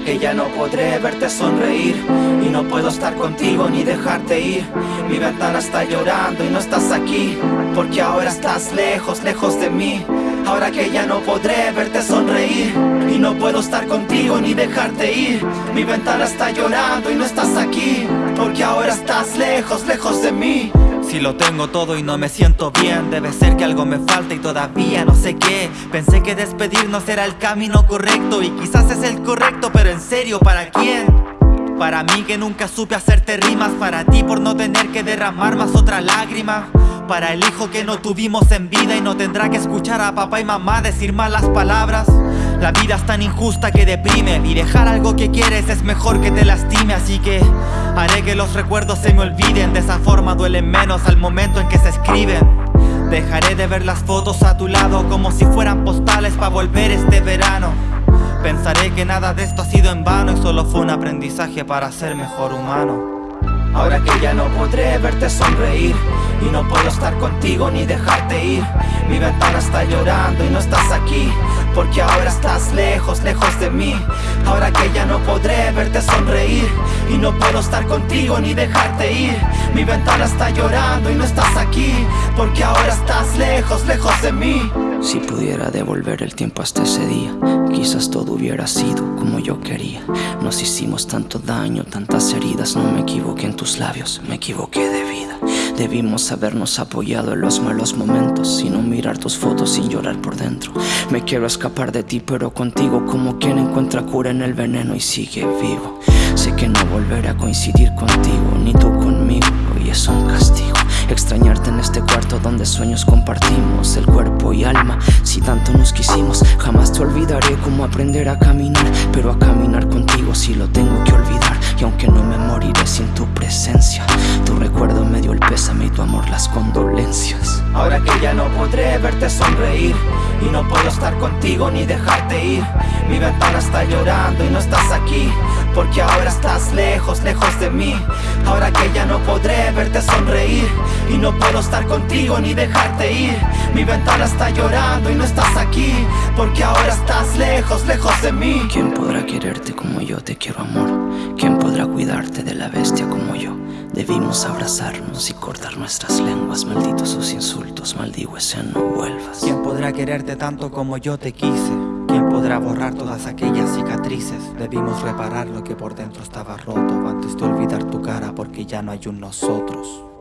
que ya no podré verte sonreír. Y no puedo estar contigo ni dejarte ir. Mi ventana está llorando y no estás aquí. Porque ahora estás lejos, lejos de mí. Ahora que ya no podré verte sonreír. Y no puedo estar contigo ni dejarte ir. Mi ventana está llorando y no estás aquí. Porque ahora estás lejos, lejos de mí si lo tengo todo y no me siento bien. Debe ser que algo me falta y todavía no sé qué. Pensé que despedirnos era el camino correcto Y quizás es el correcto, pero en serio, ¿para quién? Para mí que nunca supe hacerte rimas Para ti por no tener que derramar más otra lágrima. Para el hijo que no tuvimos en vida Y no tendrá que escuchar a papá y mamá decir malas palabras la vida es tan injusta que deprime Y dejar algo que quieres es mejor que te lastime. Así que haré que los recuerdos se me olviden. De esa forma duelen menos al momento en que se escriben. Dejaré de ver las fotos a tu lado Como si fueran postales para volver este verano. Pensaré que nada de esto ha sido en vano Y solo fue un aprendizaje para ser mejor humano. Ahora que ya no podré verte sonreír Y no puedo estar contigo ni dejarte ir. Mi ventana está llorando y no estás aquí. Porque ahora estás lejos, lejos de mí. Ahora que ya no podré verte sonreír. Y no puedo estar contigo ni dejarte ir. Mi ventana está llorando y no estás aquí. Porque ahora estás lejos, lejos de mí. Si pudiera devolver el tiempo hasta ese día Quizás todo hubiera sido como yo quería. Nos hicimos tanto daño, tantas heridas. No me equivoqué en tus labios, me equivoqué de vida Debimos habernos apoyado en los malos momentos Y no mirar tus fotos sin llorar por dentro. Me quiero escapar de ti pero contigo Como quien encuentra cura en el veneno y sigue vivo. Sé que no volveré a coincidir contigo Ni tú conmigo y es un castigo. Extrañarte en este cuarto donde sueños compartimos El cuerpo y alma, si tanto nos quisimos Jamás te olvidaré cómo aprender a caminar Pero a caminar contigo si lo tengo que Y aunque no me moriré sin tu presencia Tu recuerdo me dio el pésame y tu amor las condolencias Ahora que ya no podré verte sonreír Y no puedo estar contigo ni dejarte ir Mi ventana está llorando y no estás aquí Porque ahora estás lejos, lejos de mí Ahora que ya no podré verte sonreír Y no puedo estar contigo ni dejarte ir Mi ventana está llorando y no estás aquí Porque ahora estás lejos, lejos de mí ¿Quién podrá quererte como yo te quiero amor? ¿Quién podrá cuidarte de la bestia como? Debimos abrazarnos y cortar nuestras lenguas Malditos sus insultos, maldigo ese no vuelvas ¿Quién podrá quererte tanto como yo te quise? ¿Quién podrá borrar todas aquellas cicatrices? Debimos reparar lo que por dentro estaba roto Antes de olvidar tu cara porque ya no hay un nosotros